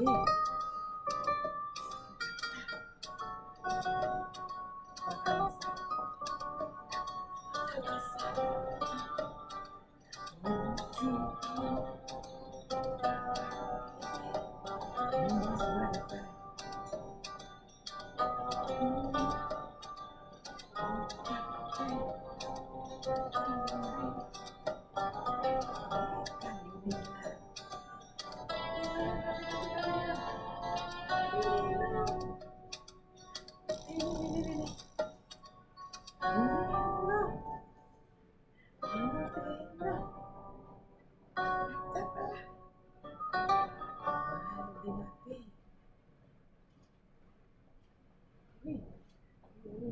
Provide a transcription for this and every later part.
again.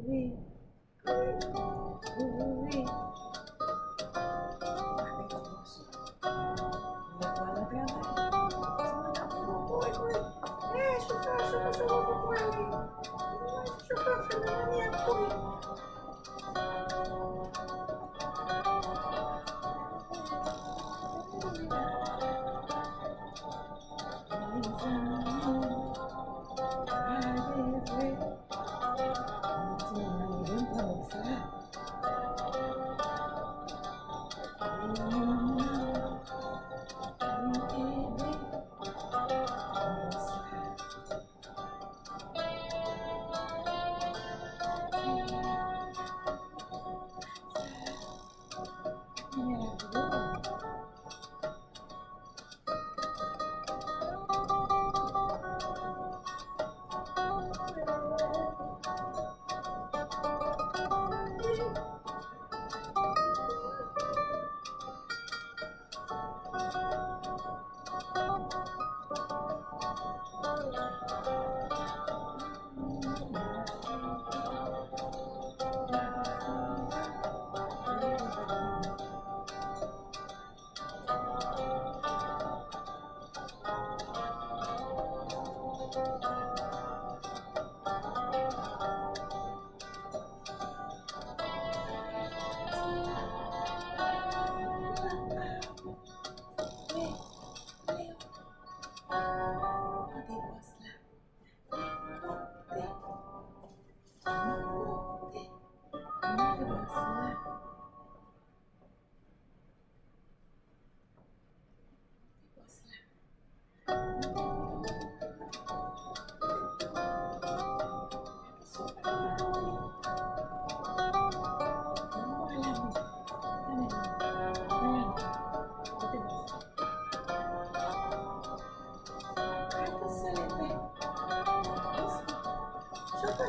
vì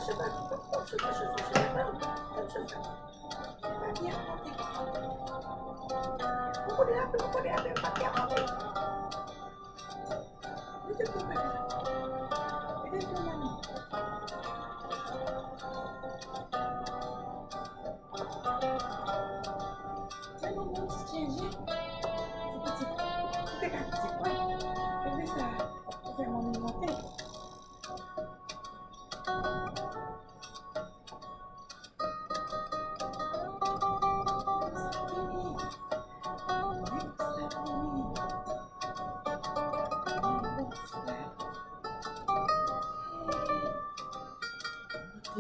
Buku di HP, buku di HP, pakai apa? Itu gimana?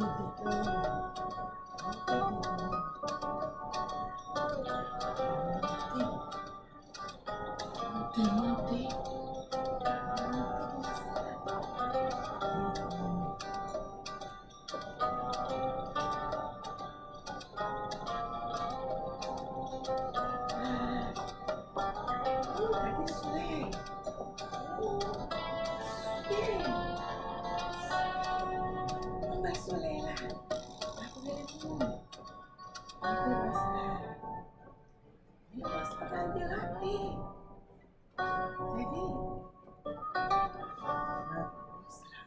Oh. ambil HP jadi nah, mesra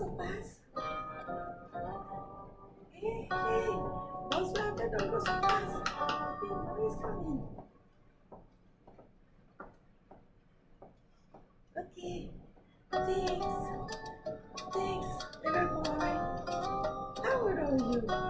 so fast. Hey, hey. Whatsoever, don't go so fast. Hey, mommy's coming. Okay. Thanks. Thanks, little boy. How old are you?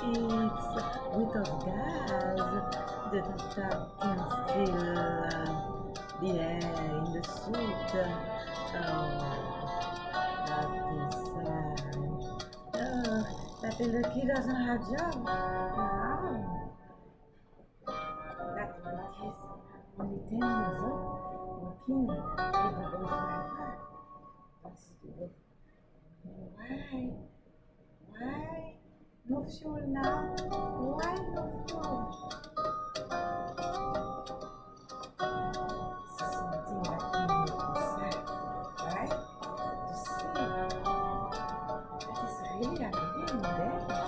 with of gas that the tap can feel uh, the air in the suit. Oh, that is sad. Oh, that little kid doesn't have job. Wow. That kid's only 10 years old, working with a bus driver. No fuel now. Why no fuel? Right? To see it's really a game.